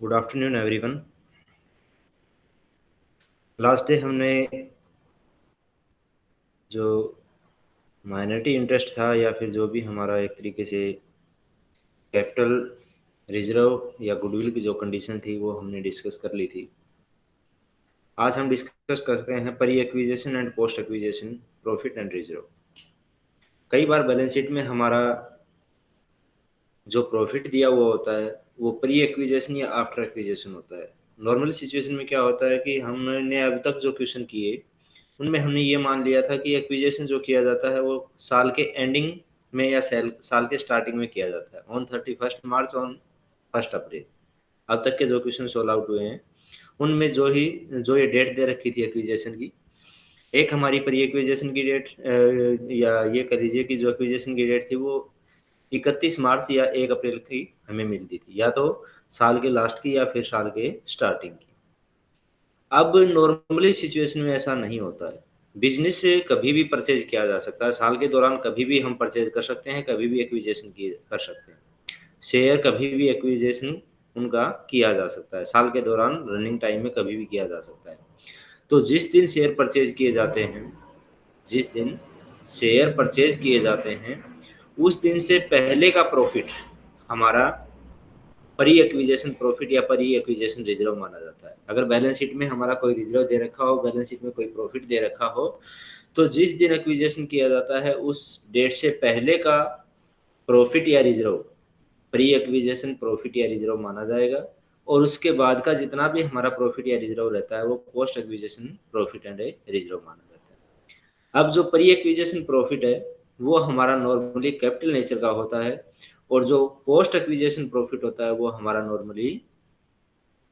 Good afternoon everyone last day हमने जो minority interest था या फिर जो भी हमारा एक तरीके से कैपिटल रिज़र्व या गुडविल की जो कंडीशन थी, वो हमने डिस्कस कर ली थी। आज हम डिस्कस करते हैं pre acquisition and post acquisition profit and reserve कई बार बैलेंस शीट में हमारा जो प्रॉफिट दिया हुआ होता है, वो प्री एक्विजेशन या आफ्टर एक्विजेशन होता है। नॉर्मल सिचुएशन में क्या होता है कि हमने अभी तक जो क्वेश्चन किए, उनमें हमने ये मान लिया था कि एक्विजेशन जो किया जाता है, वो साल के एंडिंग में या सेल साल के स्टार्टिंग में किया जाता है। On thirty first March on first April अब तक के जो क्वेश्चन सोल्व आउट हुए हैं, उनमें जो ही, जो ये डेट दे रखी थी एक्विजेशन की, एक हमारी प्री एक्विजेशन की डेट या ये कह लीजिए कि जो एक्विजेशन की डेट थी, वो इकतीस मार्च या एक अप्रैल की हमें मिलती थी, या तो साल के लास्ट की या फिर साल के स्टार्टिंग की। अब नॉर्मली सिचुएशन में ऐसा नहीं होता है। बिज़नेस से कभी भी परचेज किया जा सकता है। साल के दौरान कभी भी हम परचेज कर सकते हैं, कभी भी एक्विजेशन कर सकते हैं। शेयर कभी भी एक्विजेशन उनका किया जा सकता है। साल के दौरान रनिंग टाइम में कभी भी किया जा सकता है। तो जिस दिन शेयर परचेज किए जाते हैं, जिस दिन शेयर परचेज किए जाते हैं उस दिन से पहले का प्रॉफिट हमारा परी एक्विजेशन प्रॉफिट या परी एक्विजेशन रिज़र्व माना जाता है। अगर बैलेंस शीट में हमारा कोई रिज़र्व दे रखा हो बैलेंस शीट में कोई प्रॉफिट दे रखा हो तो जिस दिन एक्विजेशन किया जाता है, उस डेट से पहले का प्रॉफिट या रिज़र्व प्री एक्विजेशन प्रॉफिट या रिज़र्व माना जाएगा। और उसके बाद का जितना भी हमारा प्रॉफिट या रिज़र्व रहता है, वो post acquisition profit and reserve माना जाता है। अब जो प्री एक्विजेशन प्रॉफिट है वो हमारा नॉर्मली कैपिटल नेचर का होता है और जो पोस्ट एक्विजेशन प्रॉफिट होता है, वो हमारा नॉर्मली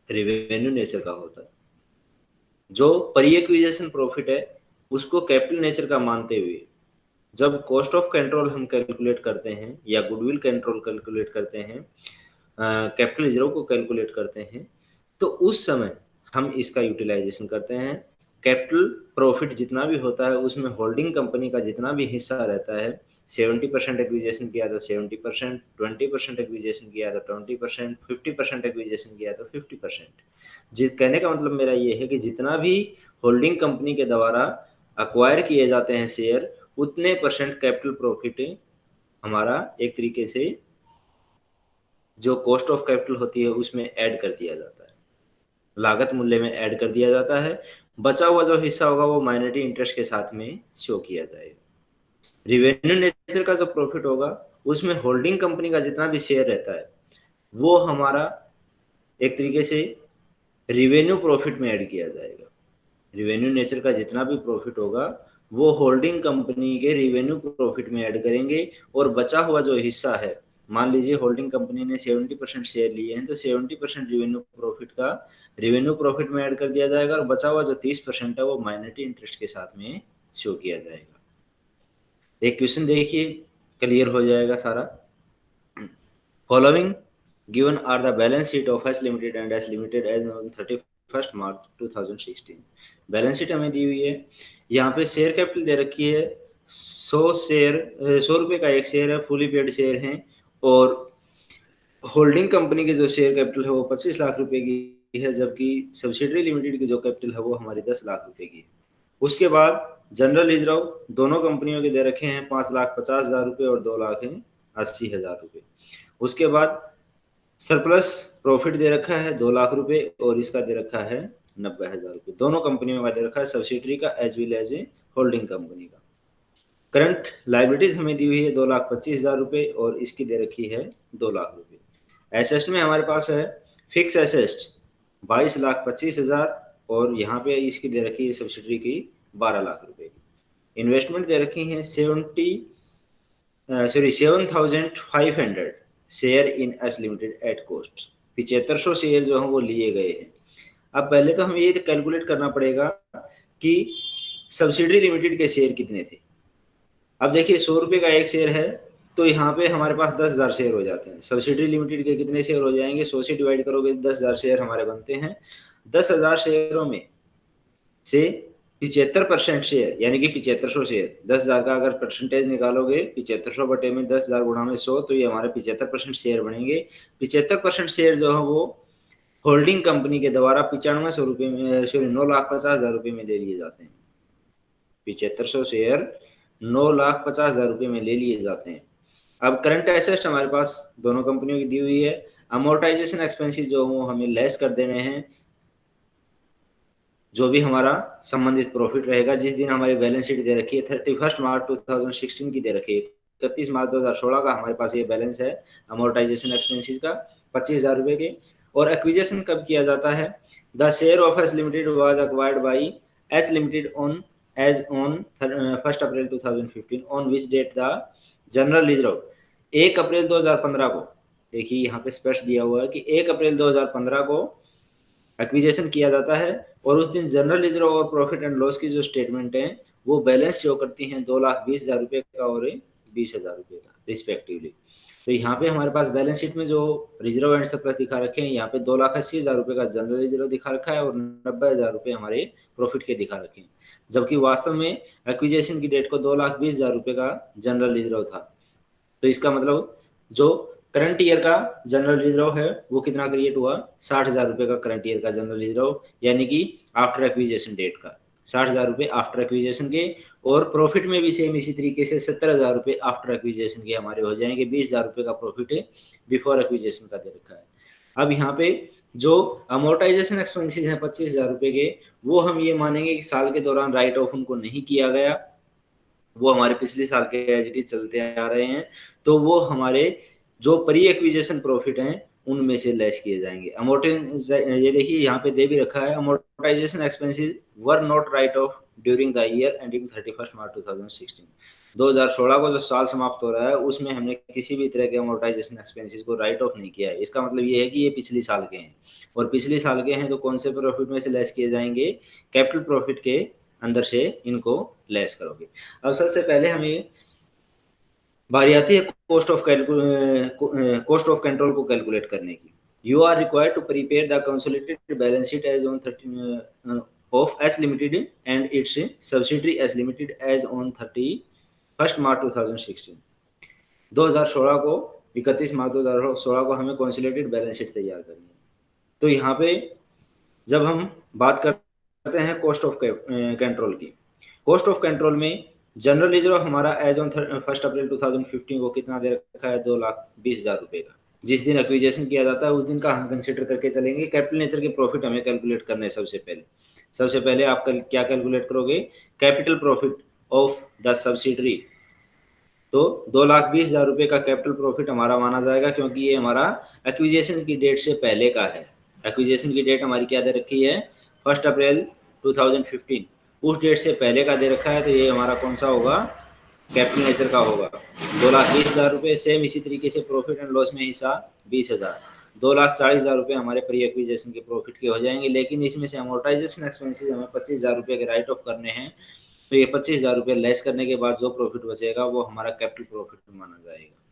रिवेन्यू नेचर का होता है। जो परी एक्विजेशन प्रॉफिट है, उसको कैपिटल नेचर का मानते हुए, जब कॉस्ट ऑफ़ कंट्रोल हम कैलकुलेट करते हैं या गुडविल कंट्रोल कैलकुलेट करते हैं कैपिटल रिज़र्व को कैलकुलेट करते हैं तो उस समय हम इसका यूटिलाइजेशन करते हैं। कैपिटल प्रॉफिट जितना भी होता है, उसमें होल्डिंग कंपनी का जितना भी हिस्सा रहता है, सेवेंटी परसेंट एक्विजेशन किया तो seventy percent, twenty percent acquisition किया तो twenty percent, fifty percent acquisition किया तो फिफ्टी परसेंट। कहने का मतलब मेरा ये है कि जितना भी होल्डिंग कंपनी के द्वारा अक्वायर किए जाते हैं शेयर उतने परसेंट कैपिटल प्रॉफिट हमारा एक तरीके से जो कॉस्ट ऑफ़ कैपिटल होती है, उसमें ऐड कर दिया जाता है। लागत मूल्य में ऐड कर दिया जाता है बचा हुआ जो हिस्सा होगा वो माइनॉरिटी इंटरेस्ट के साथ में शो किया जाएगा रिवेन्यू नेचर का जो प्रॉफिट होगा, उसमें होल्डिंग कंपनी का जितना भी शेयर रहता है, वो हमारा एक तरीके से रिवेन्यू प्रॉफिट में ऐड किया जाएगा। रिवेन्यू नेचर का जितना भी प्रॉफिट होगा, वो होल्डिंग कंपनी के रिवेन्यू प्रॉफिट में ऐड करेंगे और बचा हुआ जो हिस्सा है मान लीजिए होल्डिंग कंपनी ने 70 परसेंट शेयर लिए हैं तो 70 परसेंट रिवेन्यू प्रॉफिट का रिवेन्यू प्रॉफिट में ऐड कर दिया जाएगा और बचा हुआ जो 30 परसेंट है वो माइनॉरिटी इंटरेस्ट के साथ में शो किया जाएगा। एक क्वेश्चन देखिए क्लियर हो जाएगा सारा। Following given are the balance sheet of S limited and S limited as thirty first March 2016 balance sheet हमें दी हुई है। यहाँ पे शेयर कैपिटल दे रखी है। सौ शेयर सौ रुपये का एक शेयर है फुली पेड शेयर हैं। और होल्डिंग कंपनी के जो शेयर कैपिटल है वो पच्चीस लाख रुपए की है, जबकि सब्सिडरी लिमिटेड की जो कैपिटल है वो हमारी दस लाख रुपए की है। उसके बाद जनरल रिज़र्व दोनों कंपनियों के दे रखे हैं पाँच लाख पचास हज़ार रुपये और दो लाख हैं अस्सी हज़ार रुपये उसके बाद सरप्लस प्रॉफिट दे रखा है दो लाख रुपए और इसका दे रखा है नब्बे हज़ार रुपये दोनों कंपनियों का दे रखा है सब्सिडरी का as well as a holding company का। करंट लाइबिलिटीज हमें दी हुई है दो लाख पच्चीस हज़ार रुपये और इसकी दे रखी है दो लाख रुपये एसेस्ट में हमारे पास है फिक्स एसेस्ट बाईस लाख पच्चीस हज़ार और यहाँ पे इसकी दे रखी है सब्सिडी की बारह लाख रुपए की। इन्वेस्टमेंट दे रखी है seventy sorry seven thousand five hundred share in S limited at cost पिछहत्तर सौ शेयर जो हैं वो लिए गए हैं। अब पहले तो हमें ये कैलकुलेट करना पड़ेगा कि सब्सिडी लिमिटेड के शेयर कितने थे? अब देखिए, सौ रुपये का एक शेयर है तो यहाँ पे हमारे पास दस हज़ार शेयर हो जाते हैं। सब्सिडी लिमिटेड के कितने शेयर हो जाएँगे? सौ से डिवाइड करोगे, दस हज़ार शेयर हमारे बनते हैं। दस हज़ार शेयरों में से पिछहत्तर परसेंट शेयर, यानी कि पिछहत्तर सौ शेयर, दस हज़ार का अगर परसेंटेज निकालोगे पिछहत्तर सौ बटे में दस हज़ार गुणा में सौ तो ये हमारे पिछहत्तर परसेंट शेयर बनेंगे। पिछहत्तर परसेंट शेयर जो है वो होल्डिंग कंपनी के द्वारा पिचानवे सौ रुपये में, सॉरी, नौ लाख पचास हज़ार रुपये में दे लिए जाते हैं। पिछहत्तर सौ शेयर नौ लाख पचास हज़ार रुपये में ले लिए जाते हैं। अब करंट एसेस्ट हमारे पास दोनों कंपनियों की दी हुई है। अमोर्टाइजेशन एक्सपेंसिस जो वो हमें लेस कर देने हैं, जो भी हमारा संबंधित प्रॉफिट रहेगा। जिस दिन हमारी बैलेंस शीट दे रखी है thirty first March two thousand sixteen की दे रखी है। इकतीस मार्च दो हज़ार सोलह का हमारे पास ये बैलेंस है अमोर्टाइजेशन एक्सपेंसिस का, पच्चीस हज़ार रुपए के। और एक्विजेशन कब किया जाता है? The share of S limited was acquired by S limited on as on first April 2015 on which date the general reserve एक अप्रैल 2015 को। देखिए, यहाँ पे स्पष्ट दिया हुआ है कि एक अप्रैल 2015 को एक्विजेशन किया जाता है और उस दिन जनरल रिज़र्व और प्रॉफिट एंड लॉस की जो स्टेटमेंट है, वो बैलेंस शो करती हैं दो लाख बीस हज़ार रुपये का और बीस हज़ार रुपये का रिस्पेक्टिवली तो यहाँ पे हमारे पास बैलेंस शीट में जो रिज़र्व एंड सरप्लस दिखा रखे हैं, यहाँ पे दो लाख अस्सी हज़ार रुपये का जनरल रिज़र्व दिखा रखा है और नब्बे हज़ार रुपये हमारे प्रॉफिट के दिखा रखे हैं। जबकि वास्तव में एक्विजेशन की डेट को दो लाख बीस हज़ार रुपये का जनरल रिज़र्व था। तो इसका मतलब जो करंट ईयर का जनरल रिज़र्व है, वो कितना क्रिएट हुआ? साठ हज़ार रुपये का करंट ईयर का जनरल रिज़र्व यानी कि आफ्टर एक्विजेशन डेट का। साठ हज़ार रुपये आफ्टर एक्विजेशन के, और प्रॉफिट में भी सेम इसी तरीके से सत्तर हज़ार रुपये आफ्टर एक्विजेशन के हमारे हो जाएँगे। बीस हज़ार रुपये का प्रॉफिट है बिफोर एक्विजेशन का दे रखा है। अब यहाँ पे जो अमोर्टाइजेशन एक्सपेंसिस हैं, पच्चीस हज़ार रुपये के वो हम ये मानेंगे कि साल के दौरान राइट ऑफ़ उनको नहीं किया गया। वो हमारे पिछले साल के एच चलते आ रहे हैं। तो वो हमारे जो प्री एक्विजेशन प्रॉफिट हैं, उनमें से लेस किए जाएँगे। अमोर्टाइज ये देखिए, यहाँ पे दे भी रखा है। Amortisation expenses were not write off during the year ending thirty first March two thousand sixteen 2016 को जो साल समाप्त हो रहा है, उसमें हमने किसी भी तरह के अमोर्टाइजेशन एक्सपेंसेस को राइट ऑफ़ नहीं किया है। इसका मतलब ये है कि ये पिछले साल के हैं। और पिछले साल के हैं तो कौन से प्रॉफिट में से लेस किए जाएँगे? कैपिटल प्रॉफिट के अंदर से इनको लेस करोगे। अब सबसे पहले हमें बारी आती है cost of cost of control को कैलकुलेट करने की। You are required to prepare the consolidated balance sheet as on thirty of S limited and its subsidiary S limited as on thirty first March two thousand sixteen दो हज़ार सोलह को, इकतीस मार्च दो हज़ार सोलह को हमें कॉन्सोलेटेड बैलेंस शीट तैयार करनी है। तो यहाँ पे जब हम बात करते हैं कॉस्ट ऑफ़ कंट्रोल की कॉस्ट ऑफ़ कंट्रोल में जनरल रिज़र्व हमारा एज ऑन फ़र्स्ट अप्रैल 2015 को कितना दे रखा है? दो लाख बीस हज़ार रुपए का। जिस दिन एक्विजेशन किया जाता है उस दिन का हम कंसिडर करके चलेंगे। कैपिटल नेचर के प्रॉफिट हमें कैलकुलेट करने सबसे पहले। सबसे पहले आप कल, क्या कैलकुलेट करोगे? Capital profit of the subsidiary तो दो लाख बीस हज़ार रुपए का कैपिटल प्रॉफिट हमारा माना जाएगा क्योंकि ये हमारा एक्विजेशन की डेट से पहले का है। एक्विजेशन की डेट हमारी क्या दे रखी है? फ़र्स्ट अप्रैल 2015 उस डेट से पहले का दे रखा है तो ये हमारा कौन सा होगा? कैपिटल नेचर का होगा। दो लाख बीस हज़ार रुपये सेम इसी तरीके से प्रॉफिट एंड लॉस में हिस्सा, बीस हज़ार। दो लाख चालीस हज़ार रुपये हमारे प्री एक्विजेशन के प्रॉफिट के हो जाएँगे, लेकिन इसमें से अमोर्टाइजेशन एक्सपेंसिस हमें पच्चीस हज़ार रुपये के राइट ऑफ़ करने हैं। तो ये पच्चीस हज़ार रुपये लेस करने के बाद जो प्रॉफिट बचेगा, वो हमारा कैपिटल प्रॉफिट माना जाएगा।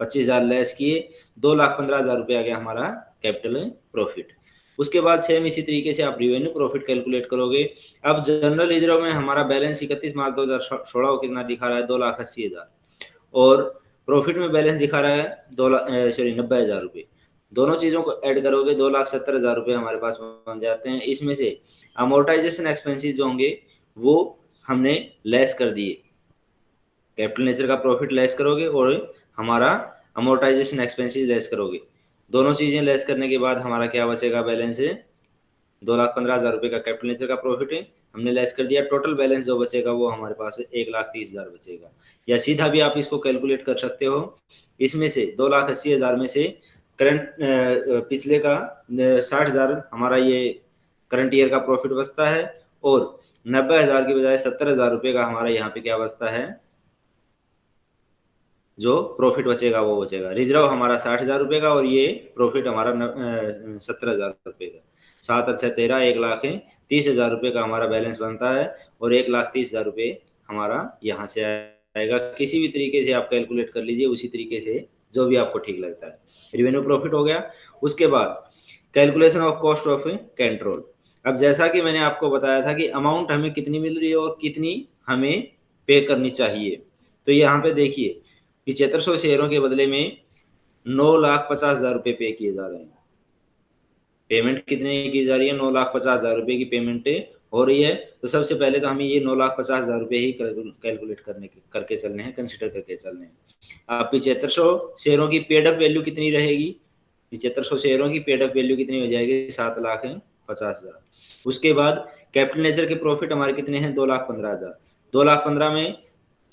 पच्चीस हज़ार लेस किए, दो लाख पंद्रह हज़ार रुपये आ गया हमारा कैपिटल प्रॉफिट उसके बाद सेम इसी तरीके से आप रिवेन्यू प्रॉफिट कैलकुलेट करोगे. अब जनरल रिज़र्व में हमारा बैलेंस इकतीस मार्च दो हज़ार सोलह कितना दिखा रहा है? दो लाख अस्सी हज़ार. और प्रॉफिट में बैलेंस दिखा रहा है दो लाख सॉरी नब्बे हज़ार रुपये दोनों चीज़ों को ऐड करोगे, दो लाख सत्तर हज़ार रुपये हमारे पास बन जाते हैं. इसमें से अमोर्टाइजेशन एक्सपेंसिस जो होंगे, वो हमने लेस कर दिए. कैपिटल नेचर का प्रॉफिट लेस करोगे और हमारा अमोर्टाइजेशन एक्सपेंसिस लेस करोगे. दोनों चीज़ें लेस करने के बाद हमारा क्या बचेगा बैलेंस? है दो लाख पंद्रह हज़ार रुपए का कैपिटल नेचर का प्रॉफिट है। हमने लेस कर दिया। टोटल बैलेंस जो बचेगा वो हमारे पास एक लाख तीस हज़ार बचेगा। या सीधा भी आप इसको कैलकुलेट कर सकते हो। इसमें से दो लाख अस्सी हज़ार में से करंट पिछले का साठ हज़ार हमारा ये करंट ईयर का प्रॉफिट बचता है। और नब्बे हज़ार की बजाय सत्तर हज़ार रुपये का हमारा यहाँ पे क्या बचता है? जो प्रॉफिट बचेगा, वो बचेगा। रिज़र्व हमारा साठ हज़ार रुपये का और ये प्रॉफिट हमारा सत्तर हज़ार रुपये का। सात अच्छा तेरह, एक लाख है। तीस हज़ार रुपये का हमारा बैलेंस बनता है और एक लाख तीस हज़ार रुपये हमारा यहाँ से आएगा। किसी भी तरीके से आप कैलकुलेट कर लीजिए, उसी तरीके से जो भी आपको ठीक लगता है। रिवेन्यू प्रॉफिट हो गया। उसके बाद calculation of cost of control अब जैसा कि मैंने आपको बताया था कि अमाउंट हमें कितनी मिल रही है और कितनी हमें पे करनी चाहिए। तो यहाँ पे देखिए पिछहत्तर सौ शेयरों के बदले में नौ लाख पचास हज़ार रुपये पे किए जा रहे हैं। पेमेंट कितने की जा रही है? नौ लाख पचास हज़ार रुपए की पेमेंट हो रही है। तो सबसे पहले तो हमें ये नौ लाख पचास हज़ार रुपए ही कैलकुलेट करने के, करके चलने हैं कंसिडर करके चलने हैं। आप पिछहत्तर सौ शेयरों की पेडअप वैल्यू कितनी रहेगी? पिछहत्तर सौ शेयरों की पेडअप वैल्यू कितनी हो जाएगी? सात लाख पचास हज़ार। उसके बाद कैपिटल नेचर के प्रॉफिट हमारे कितने हैं? दो लाख पंद्रह हज़ार। दो लाख पंद्रह में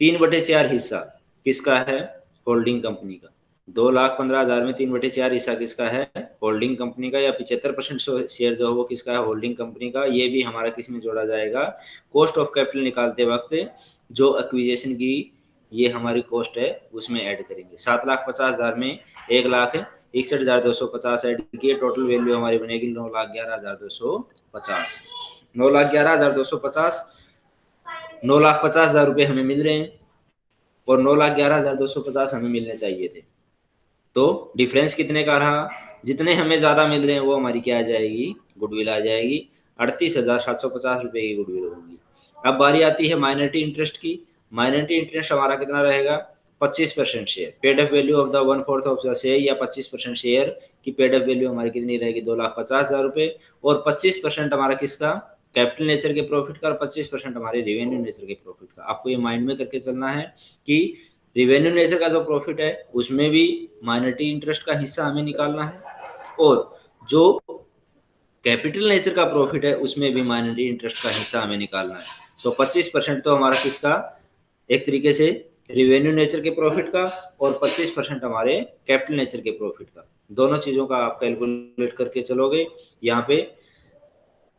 तीन बटे चार हिस्सा। किसका है? होल्डिंग कंपनी का। दो लाख पंद्रह हज़ार में तीन बटे चार हिस्सा किसका है? होल्डिंग कंपनी का या पिछहत्तर परसेंट शेयर जो है वो किसका है? होल्डिंग कंपनी का। ये भी हमारा किसमें जोड़ा जाएगा? कॉस्ट ऑफ़ कैपिटल निकालते वक्त जो एक्विजेशन की ये हमारी कॉस्ट है, उसमें ऐड करेंगे। सात लाख पचास हज़ार में एक लाख इकसठ हज़ार दो सौ पचास ऐड किए। टोटल वैल्यू हमारी बनेगी नौ लाख ग्यारह हज़ार दो सौ पचास। नौ लाख ग्यारह हज़ार दो सौ पचास। नौ लाख पचास हज़ार रुपये हमें मिल रहे हैं। और नौ लाख ग्यारह हज़ार दो सौ पचास हमें मिलने चाहिए थे। तो डिफरेंस कितने का रहा? जितने हमें ज़्यादा मिल रहे हैं, वो हमारी क्या आ जाएगी? गुडविल आ जाएगी। अड़तीस हज़ार सात सौ पचास रुपये की गुडविल होगी। अब बारी आती है माइनॉरिटी इंटरेस्ट की। माइनॉरिटी इंटरेस्ट हमारा कितना रहेगा? पच्चीस percent share paid of value of the one fourth of the share या पच्चीस परसेंट शेयर की पेड ऑफ़ वैल्यू हमारी कितनी रहेगी? दो लाख पचास हज़ार रुपये और पच्चीस परसेंट हमारा किसका? कैपिटल नेचर के प्रॉफिट का और पच्चीस परसेंट हमारे रेवेन्यू नेचर के प्रॉफिट का। आपको ये माइंड में करके चलना है कि रिवेन्यू नेचर का जो प्रॉफिट है, उसमें भी माइनॉरिटी इंटरेस्ट का हिस्सा हमें निकालना है और जो कैपिटल नेचर का प्रॉफिट है, उसमें भी माइनॉरिटी इंटरेस्ट का हिस्सा हमें निकालना है। तो 25 परसेंट तो हमारा किसका? एक तरीके से रिवेन्यू नेचर के प्रॉफिट का और 25 परसेंट हमारे कैपिटल नेचर के प्रॉफिट का। दोनों चीज़ों का आप कैलकुलेट करके चलोगे। यहाँ पे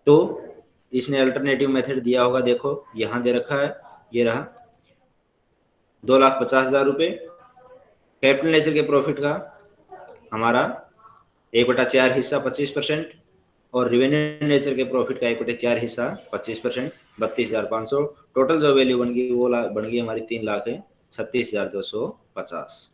तो इसने अल्टरनेटिव मेथड दिया होगा, देखो, यहाँ दे रखा है, ये रहा। दो लाख पचास हज़ार रुपये कैपिटल नेचर के प्रॉफिट का हमारा एक बटा चार हिस्सा पच्चीस परसेंट और रिवेन्यू नेचर के प्रॉफिट का एक बटे चार हिस्सा पच्चीस परसेंट बत्तीस हज़ार पाँच सौ। टोटल जो वैल्यू बन गई, वो बन गई हमारी तीन लाख है, छत्तीस हज़ार दो सौ पचास।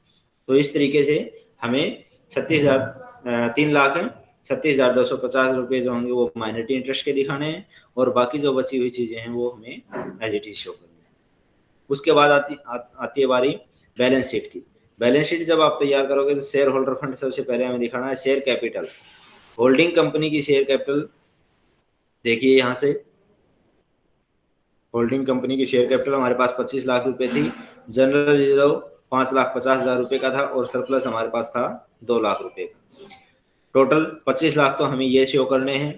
तो इस तरीके से हमें छत्तीस हज़ार तीन लाख है छत्तीस हज़ार दो सौ पचास रुपये जो होंगे वो माइनॉरिटी इंटरेस्ट के दिखाने हैं और बाकी जो बची हुई चीज़ें हैं वो हमें एज इट इज़ शो करनी उसके बाद आती आ, आती है बारी बैलेंस शीट की। बैलेंस शीट जब आप तैयार करोगे तो शेयर होल्डर फंड सबसे पहले हमें दिखाना है शेयर कैपिटल होल्डिंग कंपनी की शेयर कैपिटल देखिए यहाँ से। होल्डिंग कंपनी की शेयर कैपिटल हमारे पास 25 लाख रुपए थी। जनरल रिज़र्व पाँच लाख पचास हज़ार रुपए का था और सरप्लस हमारे पास था दो लाख रुपए का। टोटल पच्चीस लाख तो हमें ये शो करने हैं।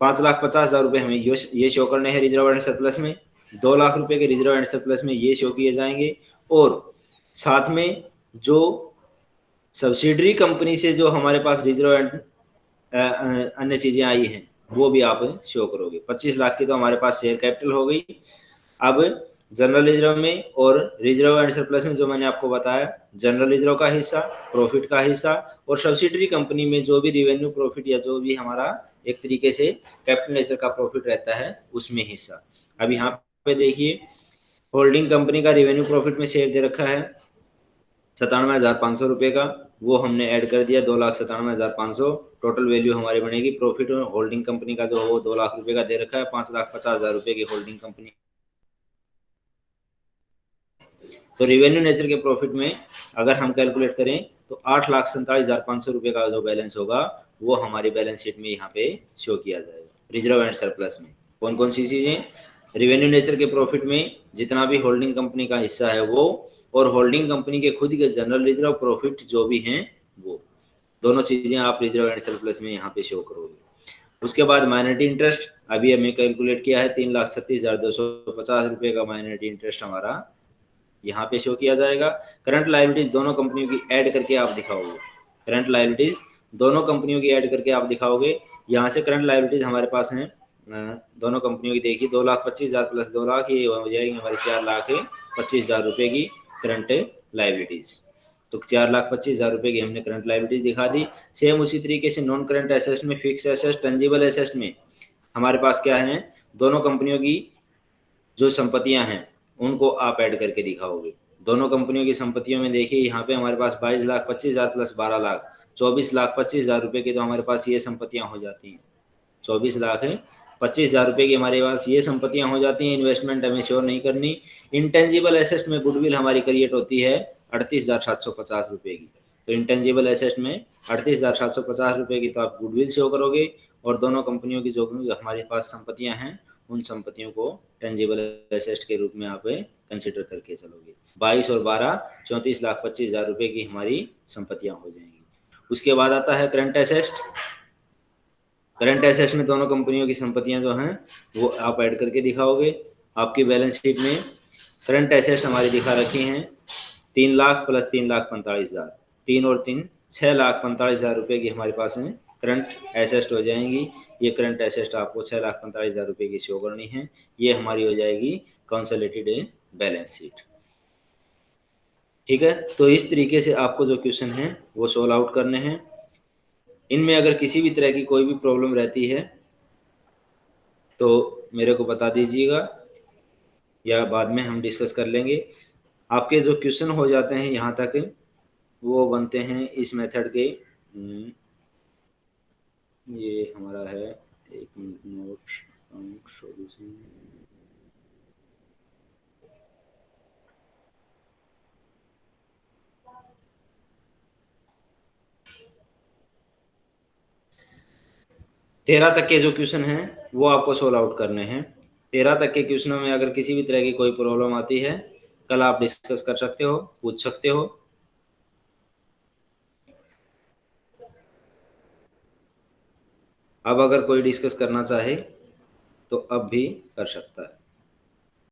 पाँच लाख पचास हज़ार रुपए हमें ये शो करने हैं रिज़र्व एंड सरप्लस में। दो लाख रुपए के रिज़र्व एंड सरप्लस में ये शो किए जाएँगे। और साथ में जो सब्सिडरी कंपनी से जो हमारे पास रिज़र्व एंड अन्य चीज़ें आई हैं, वो भी आप शो करोगे। 25 लाख की तो हमारे पास शेयर कैपिटल हो गई। अब जनरल रिज़र्व में और रिज़र्व एंड सरप्लस में जो मैंने आपको बताया जनरल रिज़र्व का हिस्सा प्रॉफिट का हिस्सा और सब्सिडरी कंपनी में जो भी रिवेन्यू प्रॉफिट या जो भी हमारा एक तरीके से कैपिटल नेचर का प्रॉफिट रहता है, उसमें हिस्सा। अब यहाँ पे देखिए होल्डिंग कंपनी का रेवेन्यू प्रॉफिट में शेयर दे रखा है सतानवे हज़ार पाँच सौ रुपये का। वो हमने ऐड कर दिया दो लाख सतानवे हज़ार पाँच सौ। टोटल वैल्यू हमारी बनेगी प्रॉफिट होल्डिंग कंपनी का जो वो दो लाख रुपए का दे रखा है, पाँच लाख पचास हज़ार रुपये की होल्डिंग कंपनी तो रिवेन्यू नेचर के प्रॉफिट में अगर हम कैलकुलेट करें तो आठ लाख सैंतालीस हज़ार पाँच सौ रुपये का जो बैलेंस होगा, वो हमारी बैलेंस शीट में यहाँ पे शो किया जाएगा। रिज़र्व एंड सरप्लस में। कौन कौन सी चीज़ें? रिवेन्यू नेचर के प्रॉफिट में जितना भी होल्डिंग कंपनी का हिस्सा है वो, और होल्डिंग कंपनी के खुद के जनरल रिज़र्व प्रॉफिट जो भी हैं, वो। दोनों चीज़ें आप रिज़र्व एंड सरप्लस में यहाँ पे शो करोगे। उसके बाद माइनॉरिटी इंटरेस्ट अभी हमें कैलकुलेट किया है, तीन लाख छत्तीस हज़ार दो सौ पचास रुपये का माइनॉरिटी इंटरेस्ट हमारा यहाँ पे शो किया जाएगा। करंट लाइबिलिटीज दोनों कंपनियों की ऐड करके आप दिखाओगे। करंट लाइबिलिटीज दोनों कंपनियों की ऐड करके आप दिखाओगे। यहाँ से करंट लाइबिलिटीज हमारे पास हैं। दोनों कंपनियों की देखी दो लाख पच्चीस हज़ार प्लस दो लाख, ये हो जाएगी हमारी चार लाख पच्चीस हज़ार रुपए की करंट लाइबिलिटीज तो चार लाख पच्चीस हज़ार रुपए की हमने करंट लाइबिलिटीज दिखा दी। सेम उसी तरीके से नॉन करंट एसेस्ट में फिक्स एसेस्ट टेंजिबल एसेस्ट में हमारे पास क्या है? दोनों कंपनियों की जो संपत्तियाँ हैं उनको आप ऐड करके दिखाओगे। दोनों कंपनियों की संपत्तियों में देखिए, यहाँ पे हमारे पास बाईस लाख, पच्चीस हज़ार प्लस बारह लाख, चौबीस लाख, पच्चीस हज़ार रुपए की तो हमारे पास ये संपत्तियाँ हो जाती हैं। चौबीस लाख है, पच्चीस हज़ार रुपये की हमारे पास ये संपत्तियाँ हो जाती हैं इन्वेस्टमेंट हमें श्योर नहीं करनी। इंटेंजिबल एसेस्ट में गुडविल हमारी क्रिएट होती है अड़तीस हज़ार सात सौ पचास रुपये की। तो इंटेंजिबल एसेट में अड़तीस हज़ार सात सौ पचास रुपये की तो आप गुडविल शो करोगे और दोनों कंपनियों की जो हमारे पास संपत्तियाँ हैं उन संपत्तियों को टेंजिबल एसेट के रूप में आप कंसिडर करके चलोगे। बाईस और बारह, चौंतीस लाख पच्चीस हज़ार रुपये की हमारी संपत्तियाँ हो जाएँगी। उसके बाद आता है करंट एसेस्ट करंट एसेट में दोनों कंपनियों की संपत्तियाँ जो हैं, वो आप ऐड करके दिखाओगे। आपकी बैलेंस शीट में करंट एसेट हमारी दिखा रखी हैं। तीन लाख प्लस तीन लाख पैंतालीस हज़ार। तीन और तीन छः लाख पैंतालीस हज़ार रुपये की हमारे पास में करंट एसेस्ट हो जाएँगी। ये करंट एसेस्ट आपको छः लाख पैंतालीस हज़ार रुपये की शो करनी है। ये हमारी हो जाएगी कंसोलिडेटेड बैलेंस शीट ठीक है? तो इस तरीके से आपको जो क्वेश्चन है वो सोल्व आउट करने हैं। इनमें अगर किसी भी तरह की कोई भी प्रॉब्लम रहती है तो मेरे को बता दीजिएगा या बाद में हम डिस्कस कर लेंगे। आपके जो क्वेश्चन हो जाते हैं यहाँ तक वो बनते हैं इस मेथड के हम्म, ये हमारा है। एक मिनट, नोट तेरह तक के जो क्वेश्चन हैं, वो आपको सोल्व आउट करने हैं। तेरह तक के क्वेश्चनों में अगर किसी भी तरह की कोई प्रॉब्लम आती है, कल आप डिस्कस कर सकते हो, पूछ सकते हो। अब अगर कोई डिस्कस करना चाहे तो अब भी कर सकता है।